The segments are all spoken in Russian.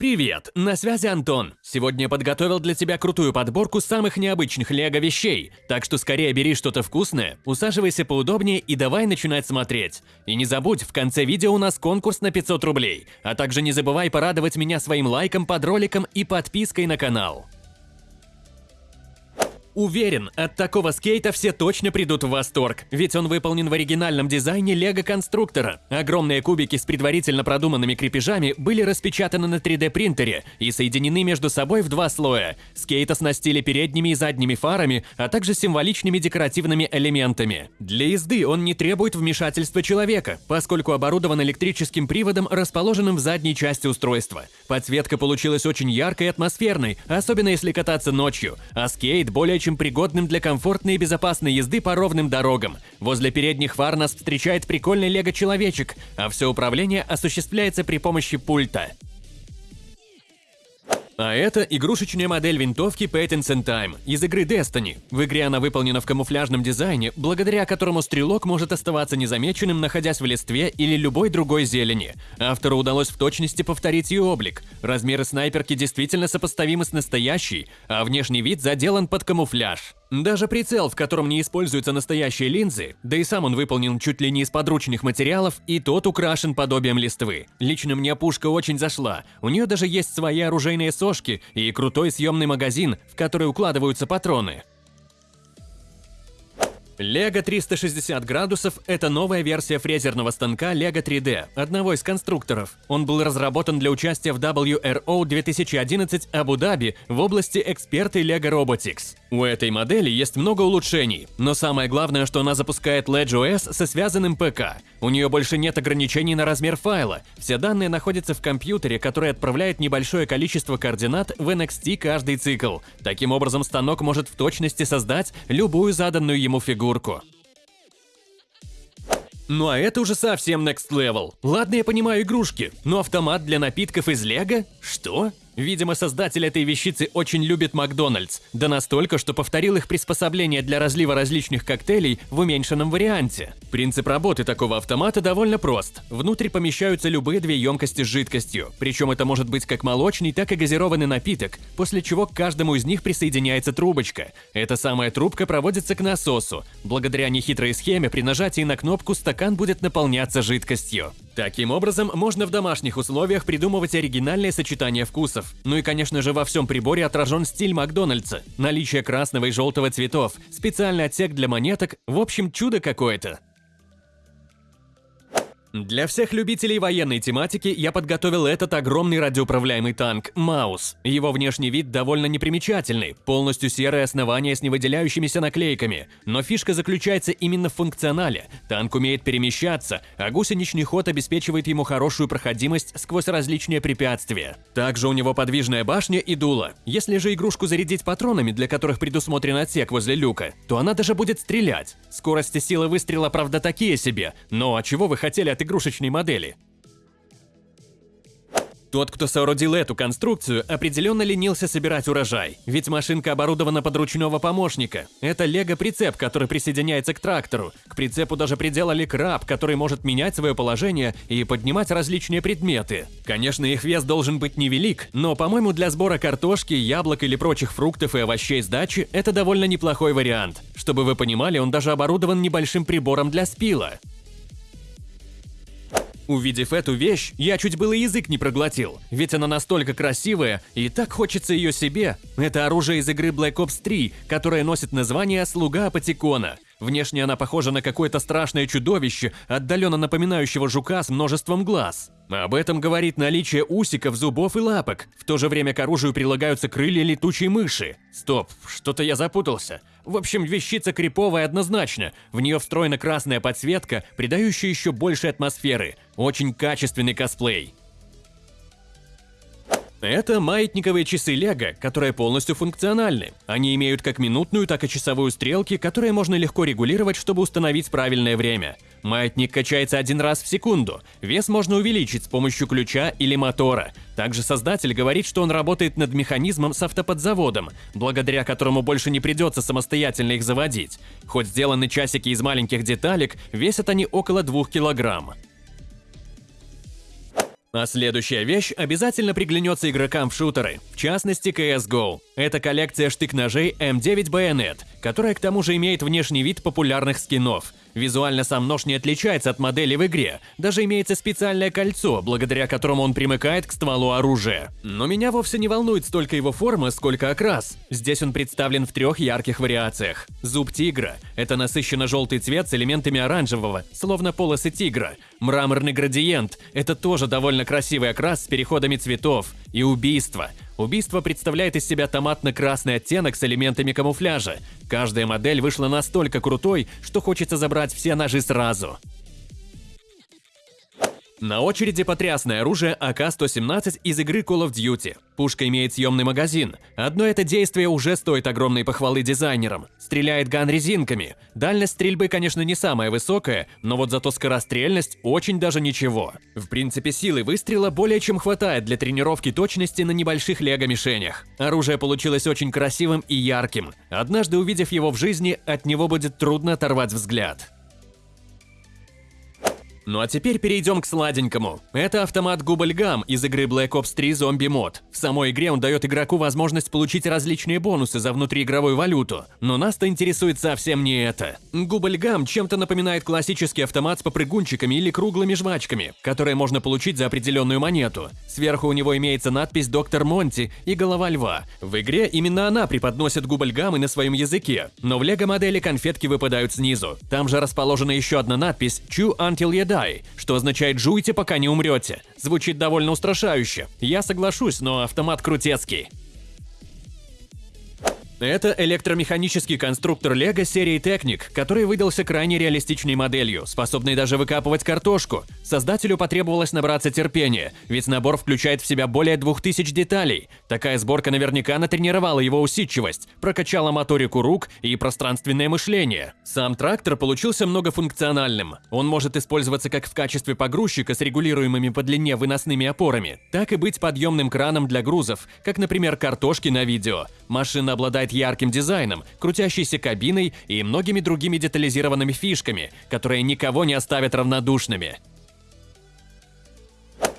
Привет, на связи Антон. Сегодня подготовил для тебя крутую подборку самых необычных лего вещей, так что скорее бери что-то вкусное, усаживайся поудобнее и давай начинать смотреть. И не забудь, в конце видео у нас конкурс на 500 рублей, а также не забывай порадовать меня своим лайком под роликом и подпиской на канал. Уверен, от такого скейта все точно придут в восторг, ведь он выполнен в оригинальном дизайне лего-конструктора. Огромные кубики с предварительно продуманными крепежами были распечатаны на 3D-принтере и соединены между собой в два слоя. Скейт оснастили передними и задними фарами, а также символичными декоративными элементами. Для езды он не требует вмешательства человека, поскольку оборудован электрическим приводом, расположенным в задней части устройства. Подсветка получилась очень яркой и атмосферной, особенно если кататься ночью, а скейт более чем пригодным для комфортной и безопасной езды по ровным дорогам. Возле передних фар нас встречает прикольный лего-человечек, а все управление осуществляется при помощи пульта. А это игрушечная модель винтовки Patents and Time из игры Destiny. В игре она выполнена в камуфляжном дизайне, благодаря которому стрелок может оставаться незамеченным, находясь в листве или любой другой зелени. Автору удалось в точности повторить ее облик. Размеры снайперки действительно сопоставимы с настоящей, а внешний вид заделан под камуфляж. Даже прицел, в котором не используются настоящие линзы, да и сам он выполнен чуть ли не из подручных материалов, и тот украшен подобием листвы. Лично мне пушка очень зашла. У нее даже есть свои оружейные сошки и крутой съемный магазин, в который укладываются патроны. Лего 360 градусов – это новая версия фрезерного станка Lego 3D, одного из конструкторов. Он был разработан для участия в WRO 2011 Абу-Даби в области эксперты Lego Robotics. У этой модели есть много улучшений, но самое главное, что она запускает LedgeOS со связанным ПК. У нее больше нет ограничений на размер файла, все данные находятся в компьютере, который отправляет небольшое количество координат в NXT каждый цикл. Таким образом, станок может в точности создать любую заданную ему фигурку. Ну а это уже совсем next level. Ладно, я понимаю игрушки, но автомат для напитков из лего? Что? Видимо, создатель этой вещицы очень любит Макдональдс, да настолько, что повторил их приспособление для разлива различных коктейлей в уменьшенном варианте. Принцип работы такого автомата довольно прост. Внутрь помещаются любые две емкости с жидкостью, причем это может быть как молочный, так и газированный напиток, после чего к каждому из них присоединяется трубочка. Эта самая трубка проводится к насосу. Благодаря нехитрой схеме при нажатии на кнопку стакан будет наполняться жидкостью. Таким образом, можно в домашних условиях придумывать оригинальные сочетания вкусов. Ну и, конечно же, во всем приборе отражен стиль Макдональдса. Наличие красного и желтого цветов, специальный отсек для монеток, в общем, чудо какое-то. Для всех любителей военной тематики я подготовил этот огромный радиоуправляемый танк «Маус». Его внешний вид довольно непримечательный, полностью серое основание с невыделяющимися наклейками. Но фишка заключается именно в функционале. Танк умеет перемещаться, а гусеничный ход обеспечивает ему хорошую проходимость сквозь различные препятствия. Также у него подвижная башня и дуло. Если же игрушку зарядить патронами, для которых предусмотрен отсек возле люка, то она даже будет стрелять. Скорость и сила выстрела, правда, такие себе. Но а чего вы хотели от от игрушечной модели. Тот, кто соорудил эту конструкцию, определенно ленился собирать урожай, ведь машинка оборудована под ручного помощника. Это лего-прицеп, который присоединяется к трактору. К прицепу даже приделали краб, который может менять свое положение и поднимать различные предметы. Конечно, их вес должен быть невелик, но, по-моему, для сбора картошки, яблок или прочих фруктов и овощей с дачи это довольно неплохой вариант. Чтобы вы понимали, он даже оборудован небольшим прибором для спила. Увидев эту вещь, я чуть было язык не проглотил, ведь она настолько красивая, и так хочется ее себе. Это оружие из игры Black Ops 3, которое носит название «Слуга Апатикона». Внешне она похожа на какое-то страшное чудовище, отдаленно напоминающего жука с множеством глаз. Об этом говорит наличие усиков, зубов и лапок. В то же время к оружию прилагаются крылья летучей мыши. Стоп, что-то я запутался. В общем, вещица криповая однозначно. В нее встроена красная подсветка, придающая еще больше атмосферы. Очень качественный косплей. Это маятниковые часы Лего, которые полностью функциональны. Они имеют как минутную, так и часовую стрелки, которые можно легко регулировать, чтобы установить правильное время. Маятник качается один раз в секунду. Вес можно увеличить с помощью ключа или мотора. Также создатель говорит, что он работает над механизмом с автоподзаводом, благодаря которому больше не придется самостоятельно их заводить. Хоть сделаны часики из маленьких деталек, весят они около 2 килограмм. А следующая вещь обязательно приглянется игрокам в шутеры, в частности CSGO. Это коллекция штык-ножей M9 Bayonet, которая к тому же имеет внешний вид популярных скинов. Визуально сам нож не отличается от модели в игре, даже имеется специальное кольцо, благодаря которому он примыкает к стволу оружия. Но меня вовсе не волнует столько его форма, сколько окрас. Здесь он представлен в трех ярких вариациях. Зуб тигра – это насыщенно желтый цвет с элементами оранжевого, словно полосы тигра. Мраморный градиент – это тоже довольно красивый окрас с переходами цветов. И убийство – Убийство представляет из себя томатно-красный оттенок с элементами камуфляжа. Каждая модель вышла настолько крутой, что хочется забрать все ножи сразу. На очереди потрясное оружие АК-117 из игры Call of Duty. Пушка имеет съемный магазин. Одно это действие уже стоит огромной похвалы дизайнерам. Стреляет ган резинками. Дальность стрельбы, конечно, не самая высокая, но вот зато скорострельность очень даже ничего. В принципе, силы выстрела более чем хватает для тренировки точности на небольших лего-мишенях. Оружие получилось очень красивым и ярким. Однажды увидев его в жизни, от него будет трудно оторвать взгляд. Ну а теперь перейдем к сладенькому. Это автомат Губльгам из игры Black Ops 3 Zombie Mod. В самой игре он дает игроку возможность получить различные бонусы за внутриигровую валюту, но нас-то интересует совсем не это. Губльгам чем-то напоминает классический автомат с попрыгунчиками или круглыми жвачками, которые можно получить за определенную монету. Сверху у него имеется надпись «Доктор Монти» и «Голова льва». В игре именно она преподносит губльгамы на своем языке, но в лего-модели конфетки выпадают снизу. Там же расположена еще одна надпись «Chew until you die», die, что означает «жуйте, пока не умрете». Звучит довольно устрашающе. Я соглашусь, но автомат крутецкий. Это электромеханический конструктор Lego серии Technic, который выдался крайне реалистичной моделью, способной даже выкапывать картошку. Создателю потребовалось набраться терпения, ведь набор включает в себя более 2000 деталей. Такая сборка наверняка натренировала его усидчивость, прокачала моторику рук и пространственное мышление. Сам трактор получился многофункциональным. Он может использоваться как в качестве погрузчика с регулируемыми по длине выносными опорами, так и быть подъемным краном для грузов, как, например, картошки на видео. Машина обладает обладает ярким дизайном, крутящейся кабиной и многими другими детализированными фишками, которые никого не оставят равнодушными.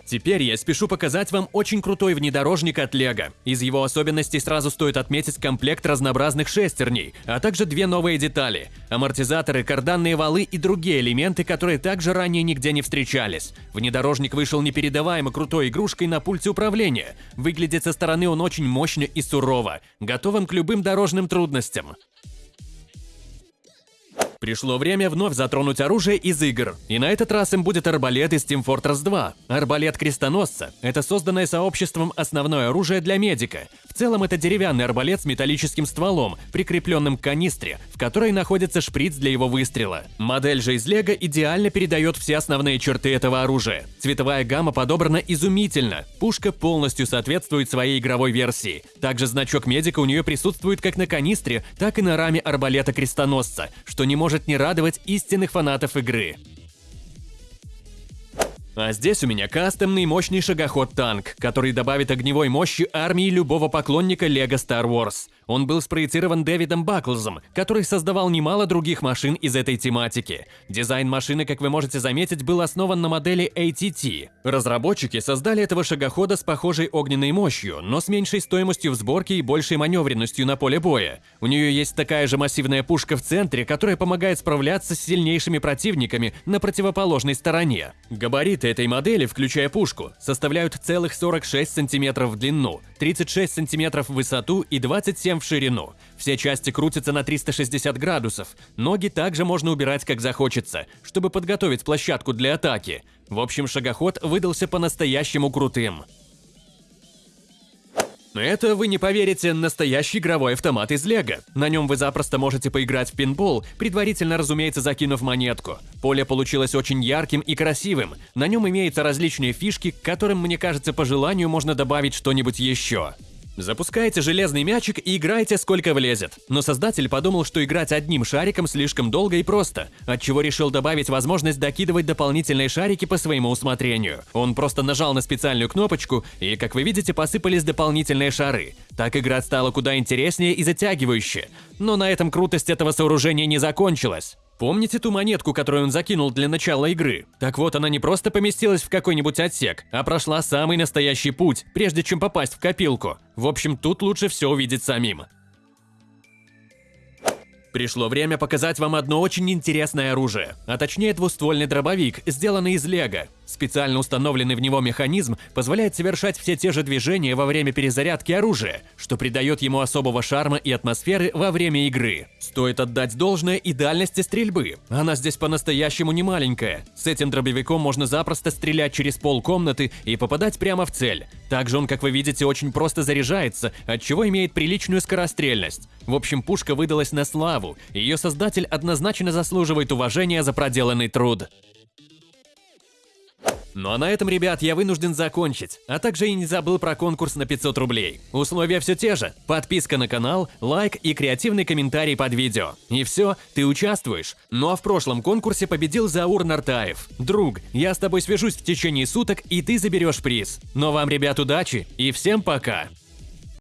Теперь я спешу показать вам очень крутой внедорожник от Лего. Из его особенностей сразу стоит отметить комплект разнообразных шестерней, а также две новые детали – амортизаторы, карданные валы и другие элементы, которые также ранее нигде не встречались. Внедорожник вышел непередаваемо крутой игрушкой на пульте управления. Выглядит со стороны он очень мощно и сурово, готовым к любым дорожным трудностям. Пришло время вновь затронуть оружие из игр, и на этот раз им будет арбалет из Team Fortress 2. Арбалет крестоносца – это созданное сообществом основное оружие для медика. Целом это деревянный арбалет с металлическим стволом, прикрепленным к канистре, в которой находится шприц для его выстрела. Модель же из Лего идеально передает все основные черты этого оружия. Цветовая гамма подобрана изумительно, пушка полностью соответствует своей игровой версии. Также значок медика у нее присутствует как на канистре, так и на раме арбалета крестоносца, что не может не радовать истинных фанатов игры. А здесь у меня кастомный мощный шагоход-танк, который добавит огневой мощи армии любого поклонника LEGO Star Wars. Он был спроецирован Дэвидом Баклзом, который создавал немало других машин из этой тематики. Дизайн машины, как вы можете заметить, был основан на модели ATT. Разработчики создали этого шагохода с похожей огненной мощью, но с меньшей стоимостью в сборке и большей маневренностью на поле боя. У нее есть такая же массивная пушка в центре, которая помогает справляться с сильнейшими противниками на противоположной стороне. Габариты этой модели, включая пушку, составляют целых 46 см в длину, 36 см в высоту и 27 в ширину. Все части крутятся на 360 градусов. Ноги также можно убирать как захочется, чтобы подготовить площадку для атаки. В общем, шагоход выдался по-настоящему крутым. Это, вы не поверите, настоящий игровой автомат из Лего. На нем вы запросто можете поиграть в пинбол, предварительно, разумеется, закинув монетку. Поле получилось очень ярким и красивым. На нем имеются различные фишки, к которым, мне кажется, по желанию можно добавить что-нибудь еще. Запускаете железный мячик и играйте сколько влезет. Но создатель подумал, что играть одним шариком слишком долго и просто, отчего решил добавить возможность докидывать дополнительные шарики по своему усмотрению. Он просто нажал на специальную кнопочку, и, как вы видите, посыпались дополнительные шары. Так игра стала куда интереснее и затягивающе. Но на этом крутость этого сооружения не закончилась. Помните ту монетку, которую он закинул для начала игры? Так вот, она не просто поместилась в какой-нибудь отсек, а прошла самый настоящий путь, прежде чем попасть в копилку. В общем, тут лучше все увидеть самим. Пришло время показать вам одно очень интересное оружие, а точнее двуствольный дробовик, сделанный из лего. Специально установленный в него механизм позволяет совершать все те же движения во время перезарядки оружия, что придает ему особого шарма и атмосферы во время игры. Стоит отдать должное и дальности стрельбы. Она здесь по-настоящему не маленькая. С этим дробовиком можно запросто стрелять через пол комнаты и попадать прямо в цель. Также он, как вы видите, очень просто заряжается, от чего имеет приличную скорострельность. В общем, пушка выдалась на славу, ее создатель однозначно заслуживает уважения за проделанный труд. Ну а на этом, ребят, я вынужден закончить, а также и не забыл про конкурс на 500 рублей. Условия все те же. Подписка на канал, лайк и креативный комментарий под видео. И все, ты участвуешь. Ну а в прошлом конкурсе победил Заур Нартаев. Друг, я с тобой свяжусь в течение суток, и ты заберешь приз. Но вам, ребят, удачи и всем пока!